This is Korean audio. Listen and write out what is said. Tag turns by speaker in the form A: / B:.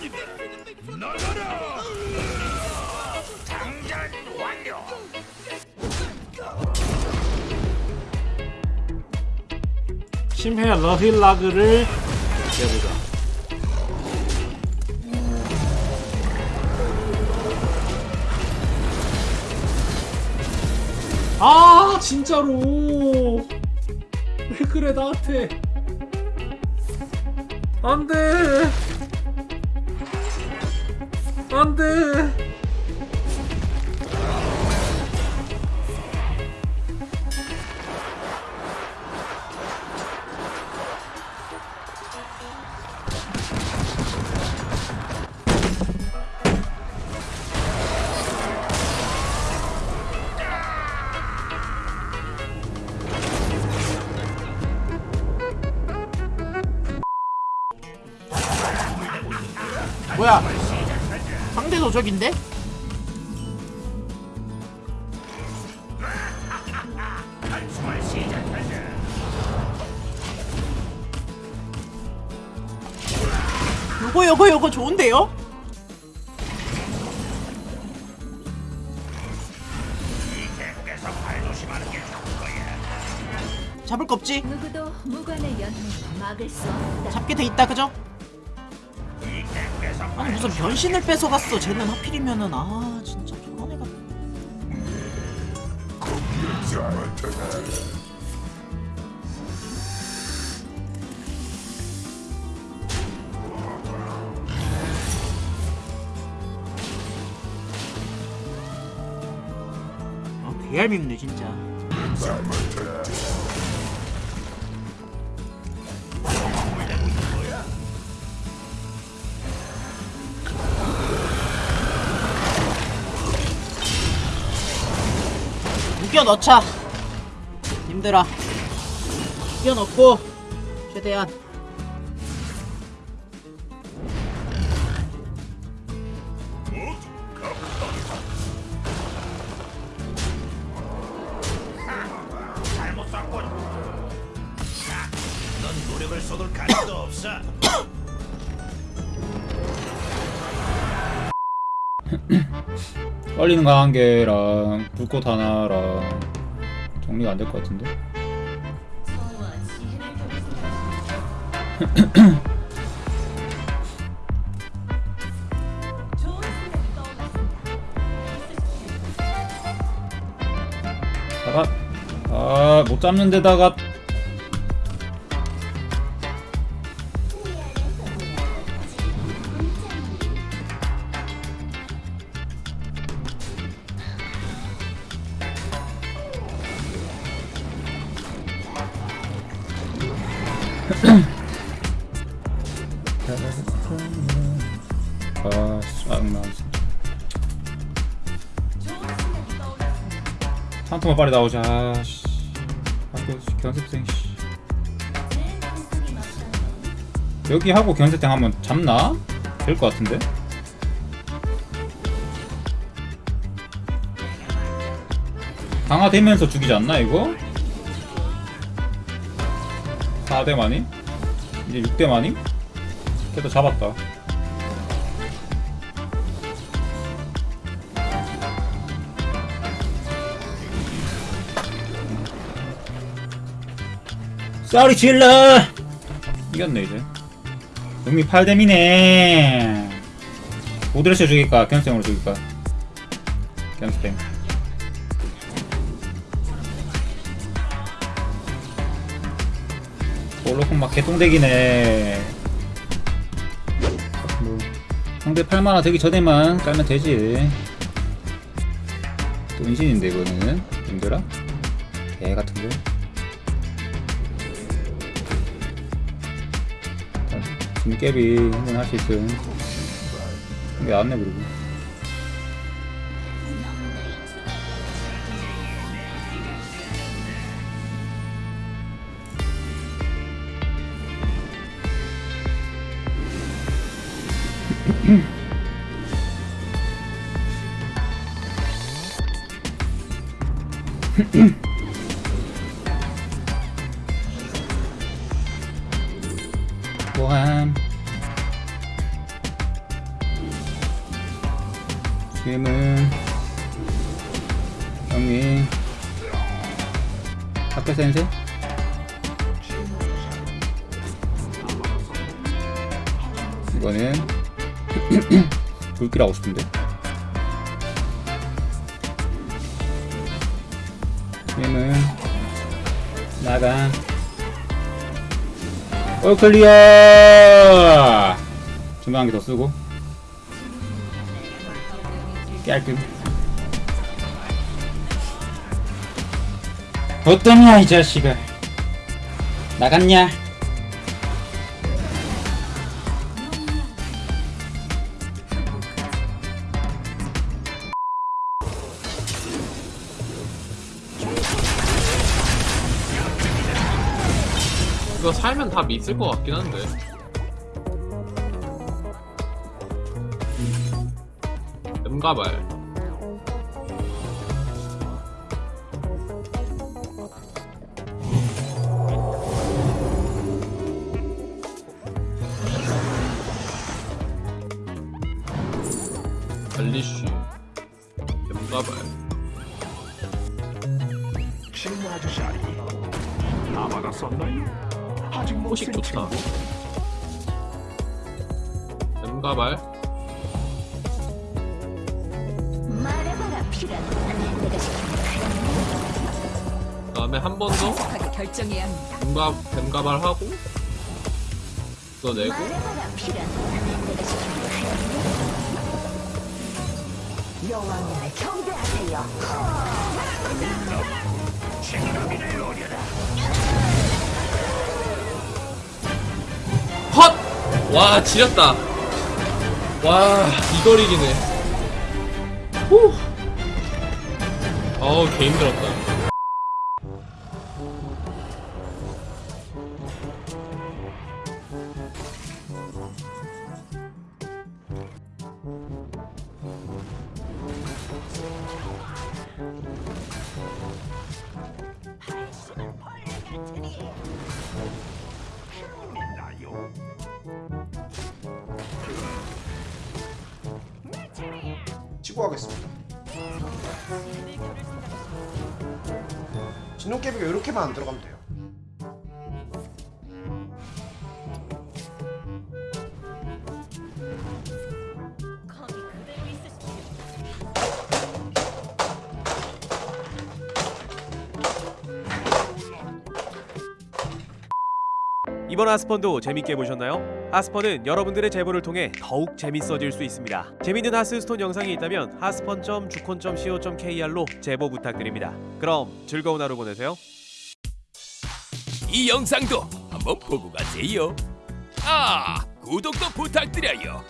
A: 시간이다. 나가라! 장전 완료! 심해 러힐라그를 내보자. 아 진짜로 왜 그래 나한테 안돼 안돼.
B: 뭐야 도적인데? 요거 요거 요거 좋은데요? 잡을 거 없지? 잡게 돼 있다 그죠? 아니 무슨 변신을 뺏어갔어. 쟤는 하필이면은. 아 진짜 저런 애가. 아 개얄밉네 진짜 우겨 넣자. 힘들어 우겨 넣고 최대한.
C: 노력을 쏟을 가치도 없어.
D: 빨리는 거한 개랑 불꽃 하나랑 정리가 안 될 것 같은데? 다가 아못 잡는 데다가 아 짜증나 진짜 한 통만 빨리 나오자 아, 씨. 학교 견습생 씨. 여기 하고 견습생 하면 잡나? 될 것 같은데? 강화되면서 죽이지 않나 이거? 4대 마님? 이제 6대 마님? 그래도 잡았다. 쏘리 질러 이겼네 이제. 음미 8뎀이네. 오드레시 죽일까? 견생으로 죽일까? 견생 볼로콘 막 개똥대기네 뭐 상대 8만화 되기 전에만 깔면 되지. 또 은신인데 이거는. 힘들어? 개 같은데 진깨비 한번 할 수 있음. 이게 안네 그리고 보함 지금은 영민 학교 센세 이거는 불길하고 싶은데. 게임은 나가. 올 클리어! 중간 한개 더 쓰고. 깔끔 어떠냐 이 자식아? 나갔냐
A: 이거 살면 답 있을 것 같긴 한데. 음가발. 알리쉬. 음가발.
C: 친구 아저씨 아니 아마가 썼나요?
A: 호식
C: 쓴
A: 좋다.
E: 내가 시키는
A: 그다음에 한 번 더. 뱀가 뱀가발 하고? 또 내고?
E: 여왕님을 경배하세요.
A: 와 지렸다. 와 이걸 이기네. 후. 어우 개 힘들었다
F: 치고 하겠습니다. 진동깨비가 이렇게만 안 들어가면 돼요.
G: 이번 하스펀도 재밌게 보셨나요? 하스펀은 여러분들의 제보를 통해 더욱 재밌어질 수 있습니다. 재밌는 하스스톤 영상이 있다면 하스펀.주콘.co.kr로 제보 부탁드립니다. 그럼 즐거운 하루 보내세요.
H: 이 영상도 한번 보고 가세요. 아, 구독도 부탁드려요.